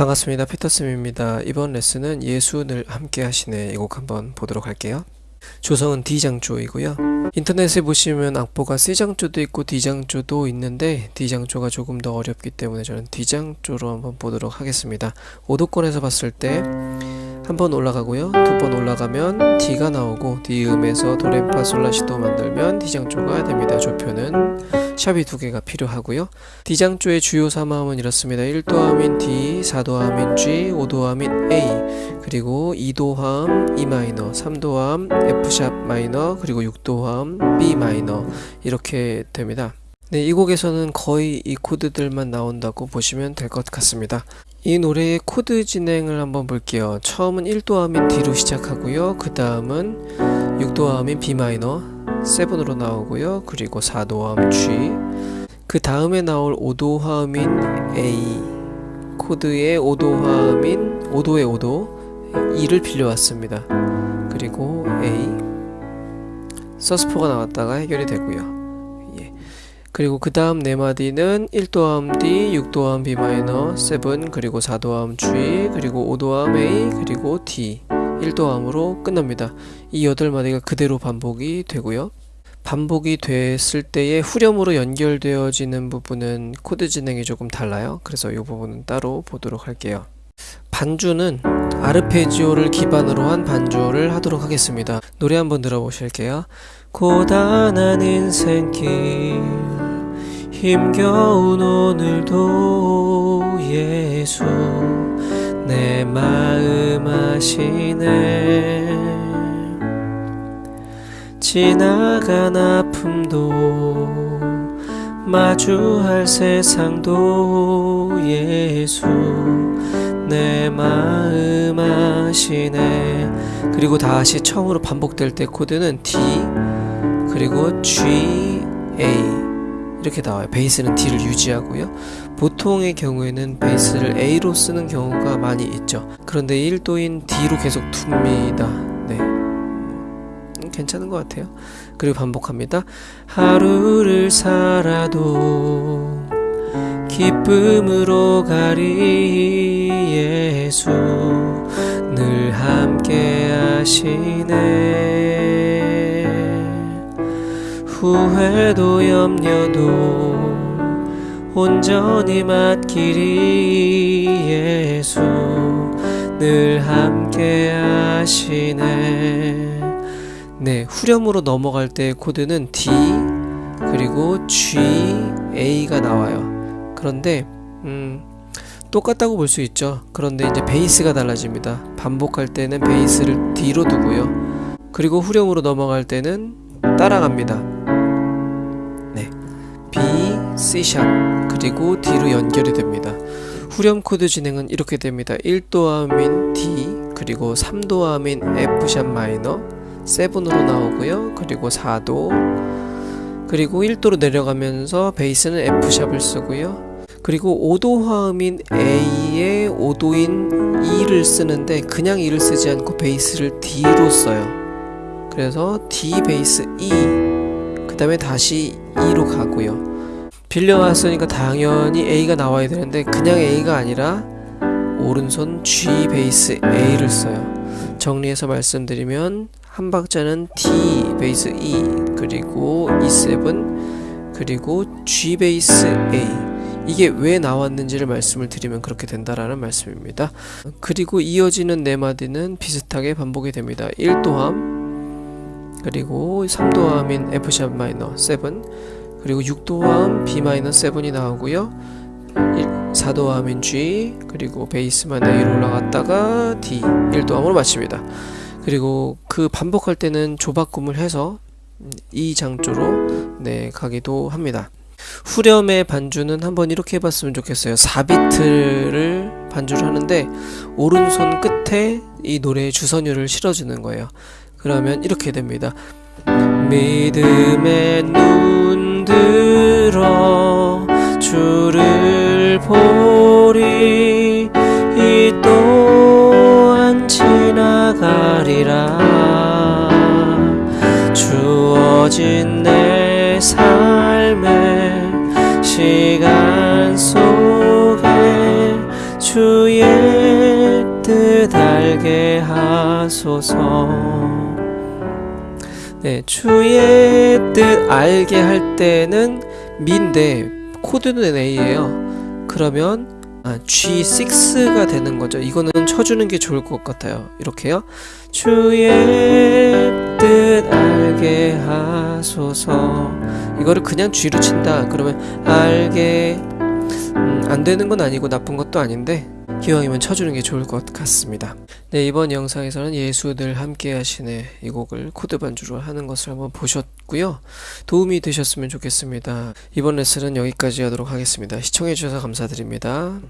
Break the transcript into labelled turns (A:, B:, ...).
A: 반갑습니다. 피터쌤입니다. 이번 레슨은 예수늘 함께 하시네 이 곡 한번 보도록 할게요. 조성은 D장조이고요. 인터넷에 보시면 악보가 C장조도 있고 D장조도 있는데 D장조가 조금 더 어렵기 때문에 저는 D장조로 한번 보도록 하겠습니다. 오도권에서 봤을 때 한 번 올라가고요. 두 번 올라가면 D가 나오고 D 음에서 도레파솔라시도 만들면 D장조가 됩니다. 조표는 샵이 두 개가 필요하고요. D장조의 주요 3화음은 이렇습니다. 1도 화음인 D, 4도 화음인 G, 5도 화음인 A, 그리고 2도 화음 E 마이너, 3도함 F샵 마이너, 그리고 6도 화음 B 마이너 이렇게 됩니다. 네, 이 곡에서는 거의 이 코드들만 나온다고 보시면 될 것 같습니다. 이 노래의 코드 진행을 한번 볼게요. 처음은 1도 화음인 D로 시작하고요. 그 다음은 6도 화음인 B 마이너 7으로 나오고요. 그리고 4도함 G 그 다음에 나올 5도함인 A 코드의 5도함인 5도의 5도 2를 빌려왔습니다. 그리고 A 서스포가 나왔다가 해결이 되고요. 예. 그리고 그 다음 네 마디는 1도함 D, 6도함 B 마이너, 7, 그리고 4도함 G, 그리고 5도함 A, 그리고 D 1도 화음으로 끝납니다. 이 8마디가 그대로 반복이 되고요. 반복이 됐을 때의 후렴으로 연결되어지는 부분은 코드 진행이 조금 달라요. 그래서 이 부분은 따로 보도록 할게요. 반주는 아르페지오를 기반으로 한 반주를 하도록 하겠습니다. 노래 한번 들어보실게요. 고단한 인생길 힘겨운 오늘도 예수 내 마음 아시네. 지나간 아픔도 마주할 세상도 예수 내 마음 아시네. 그리고 다시 처음으로 반복될 때 코드는 D 그리고 G, A. 이렇게 나와요. 베이스는 D를 유지하고요 보통의 경우에는 베이스를 A로 쓰는 경우가 많이 있죠. 그런데 1도인 D로 계속 둡니다. 네. 괜찮은 것 같아요. 그리고 반복합니다. 하루를 살아도 기쁨으로 가리 예수 늘 함께 하시네. 후회도 염려도 온전히 맡기리 예수 늘 함께 하시네. 네 후렴으로 넘어갈 때 코드는 D 그리고 G, A가 나와요. 그런데 음, 똑같다고 볼 수 있죠. 그런데 이제 베이스가 달라집니다. 반복할 때는 베이스를 D로 두고요. 그리고 후렴으로 넘어갈 때는 따라갑니다. 네 B, C sharp 그리고 D로 연결이 됩니다. 후렴 코드 진행은 이렇게 됩니다. 1도 화음인 D 그리고 3도함인 F샵 마이너 7으로 나오고요. 그리고 4도 그리고 1도로 내려가면서 베이스는 F샵을 쓰고요. 그리고 5도 화음인 A에 5도인 E를 쓰는데 그냥 E를 쓰지 않고 베이스를 D로 써요. 그래서 D 베이스 E 그 다음에 다시 E로 가고요 빌려왔으니까 당연히 A가 나와야 되는데 그냥 A가 아니라 오른손 G 베이스 A를 써요 정리해서 말씀드리면 한 박자는 D 베이스 E 그리고 E7 그리고 G 베이스 A 이게 왜 나왔는지를 말씀을 드리면 그렇게 된다라는 말씀입니다. 그리고 이어지는 네 마디는 비슷하게 반복이 됩니다. 1도함 그리고 3도함인 F샵 마이너 7 그리고 6도함 B 마이너 7이 나오고요. 4도함인 G 그리고 베이스만 A로 올라갔다가 D 1도함으로 마칩니다. 그리고 그 반복할 때는 조바꿈을 해서 이 장조로 네 가기도 합니다. 후렴의 반주는 한번 이렇게 해봤으면 좋겠어요. 4비트를 반주를 하는데 오른손 끝에 이 노래의 주선율을 실어주는 거예요. 그러면 이렇게 됩니다. 믿음의 눈 들어 주를 보리. 이 또한 지나가리라. 주어진 내 삶의 시간 속에 주의 뜻 알게 하소서 네, 주의 뜻 알게 할 때는 미인데 코드는 A예요. 그러면 아, G6가 되는 거죠. 이거는 쳐주는 게 좋을 것 같아요. 이렇게요. 주의 뜻 알게 하소서. 이거를 그냥 G로 친다. 그러면 알게 음, 안 되는 건 아니고 나쁜 것도 아닌데 기왕이면 쳐주는 게 좋을 것 같습니다. 네, 이번 영상에서는 예수들 함께 하시네 이 곡을 코드 반주로 하는 것을 한번 보셨고요. 도움이 되셨으면 좋겠습니다. 이번 레슨은 여기까지 하도록 하겠습니다. 시청해주셔서 감사드립니다.